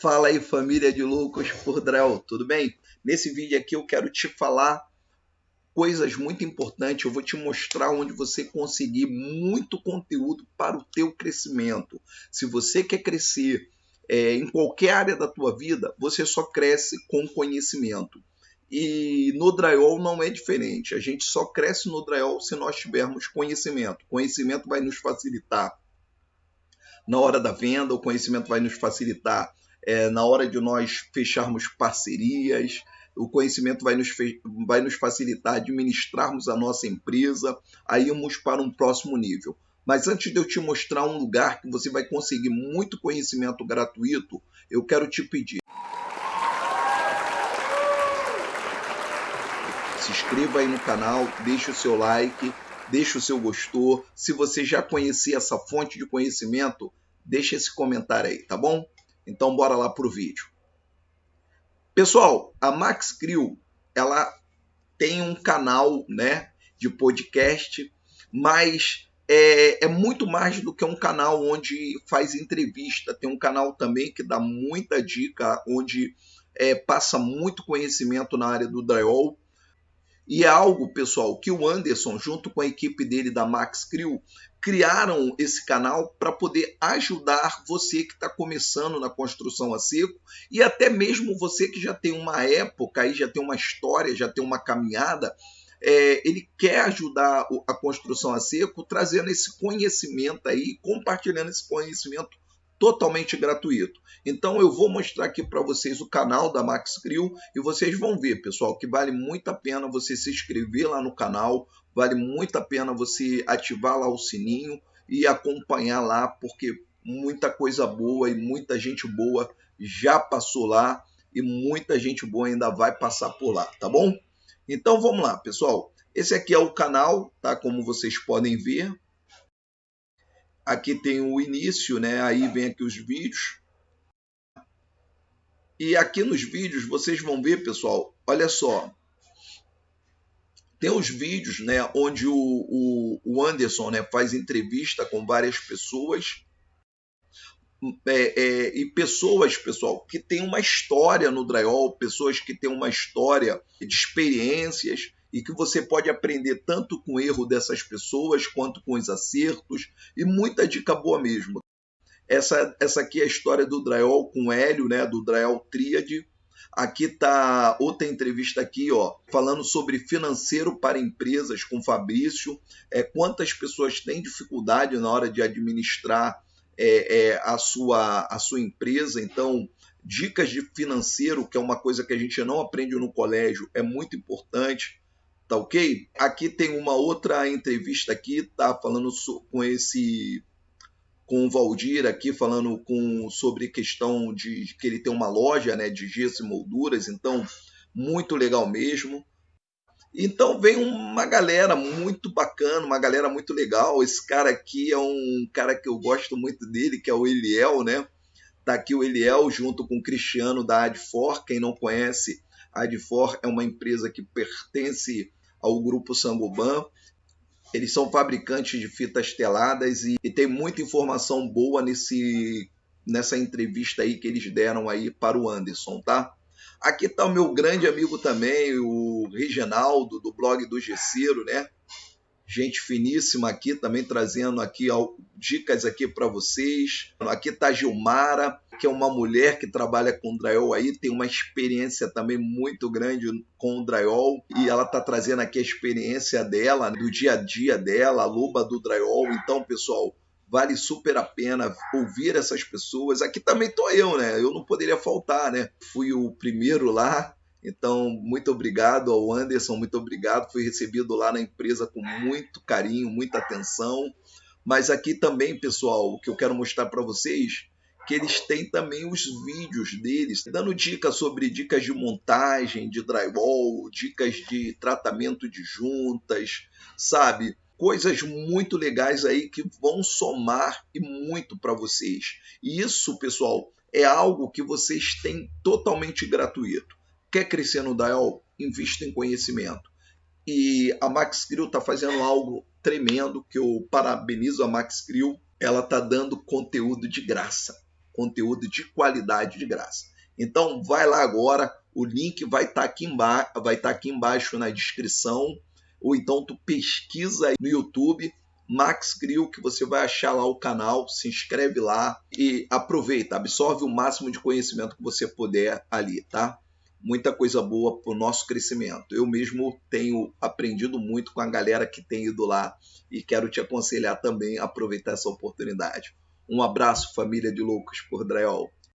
Fala aí família de loucos por Drell, tudo bem? Nesse vídeo aqui eu quero te falar coisas muito importantes, eu vou te mostrar onde você conseguir muito conteúdo para o teu crescimento. Se você quer crescer é, em qualquer área da tua vida, você só cresce com conhecimento. E no drywall não é diferente. A gente só cresce no drywall se nós tivermos conhecimento. Conhecimento vai nos facilitar na hora da venda, o conhecimento vai nos facilitar é, na hora de nós fecharmos parcerias, o conhecimento vai nos, vai nos facilitar administrarmos a nossa empresa, a irmos para um próximo nível. Mas antes de eu te mostrar um lugar que você vai conseguir muito conhecimento gratuito, eu quero te pedir. Se inscreva aí no canal, deixe o seu like, deixe o seu gostou. Se você já conhecia essa fonte de conhecimento, deixe esse comentário aí, tá bom? Então bora lá pro vídeo. Pessoal, a Max Crew, ela tem um canal, né, de podcast, mas é, é, muito mais do que um canal onde faz entrevista. Tem um canal também que dá muita dica, onde é, passa muito conhecimento na área do drywall. E é algo, pessoal, que o Anderson, junto com a equipe dele da Max Crew, criaram esse canal para poder ajudar você que está começando na construção a seco e até mesmo você que já tem uma época, aí já tem uma história, já tem uma caminhada. É, ele quer ajudar a construção a seco, trazendo esse conhecimento aí, compartilhando esse conhecimento totalmente gratuito. Então eu vou mostrar aqui para vocês o canal da Max Crew e vocês vão ver, pessoal, que vale muito a pena você se inscrever lá no canal, vale muito a pena você ativar lá o sininho e acompanhar lá, porque muita coisa boa e muita gente boa já passou lá e muita gente boa ainda vai passar por lá, tá bom? Então vamos lá, pessoal. Esse aqui é o canal, tá? Como vocês podem ver, Aqui tem o início, né? Aí vem aqui os vídeos. E aqui nos vídeos vocês vão ver, pessoal, olha só. Tem os vídeos, né, onde o, o, o Anderson, né, faz entrevista com várias pessoas. É, é, e pessoas, pessoal, que têm uma história no drywall, pessoas que têm uma história de experiências, e que você pode aprender tanto com o erro dessas pessoas quanto com os acertos e muita dica boa mesmo. Essa, essa aqui é a história do drywall com Hélio, né, do drywall Tríade. Aqui está outra entrevista aqui, ó, falando sobre financeiro para empresas com Fabrício. É, quantas pessoas têm dificuldade na hora de administrar é, é, a, sua, a sua empresa. Então, dicas de financeiro, que é uma coisa que a gente não aprende no colégio, é muito importante tá ok? Aqui tem uma outra entrevista aqui, tá falando com esse com o Valdir aqui falando com sobre questão de que ele tem uma loja, né, de gesso e molduras, então muito legal mesmo. Então vem uma galera muito bacana, uma galera muito legal. Esse cara aqui é um cara que eu gosto muito dele, que é o Eliel, né? Tá aqui o Eliel junto com o Cristiano da Adfor. Quem não conhece, a Adfor é uma empresa que pertence ao grupo Sangoban. Eles são fabricantes de fitas teladas e, e tem muita informação boa nesse, nessa entrevista aí que eles deram aí para o Anderson, tá? Aqui está o meu grande amigo também, o Reginaldo, do blog do Gesseiro, né? Gente finíssima aqui também trazendo aqui dicas aqui para vocês. Aqui está Gilmara, que é uma mulher que trabalha com drywall aí, tem uma experiência também muito grande com o drywall e ela está trazendo aqui a experiência dela, do dia a dia dela, a luba do drywall. Então, pessoal, vale super a pena ouvir essas pessoas. Aqui também tô eu, né? Eu não poderia faltar, né? Fui o primeiro lá, então, muito obrigado ao Anderson, muito obrigado. Fui recebido lá na empresa com muito carinho, muita atenção. Mas aqui também, pessoal, o que eu quero mostrar para vocês que eles têm também os vídeos deles, dando dicas sobre dicas de montagem, de drywall, dicas de tratamento de juntas, sabe? Coisas muito legais aí que vão somar e muito para vocês. E isso, pessoal, é algo que vocês têm totalmente gratuito. Quer crescer no Dial? Invista em conhecimento. E a Max Crew está fazendo algo tremendo que eu parabenizo a Max Crew. Ela está dando conteúdo de graça. conteúdo de qualidade de graça. Então vai lá agora, o link vai estar tá aqui, embaixo, tá aqui embaixo na descrição, ou então tu pesquisa no YouTube Max Grill, que você vai achar lá o canal, se inscreve lá e aproveita, absorve o máximo de conhecimento que você puder ali, tá? Muita coisa boa para o nosso crescimento. Eu mesmo tenho aprendido muito com a galera que tem ido lá e quero te aconselhar também a aproveitar essa oportunidade. Um abraço, família de loucos por Draiol.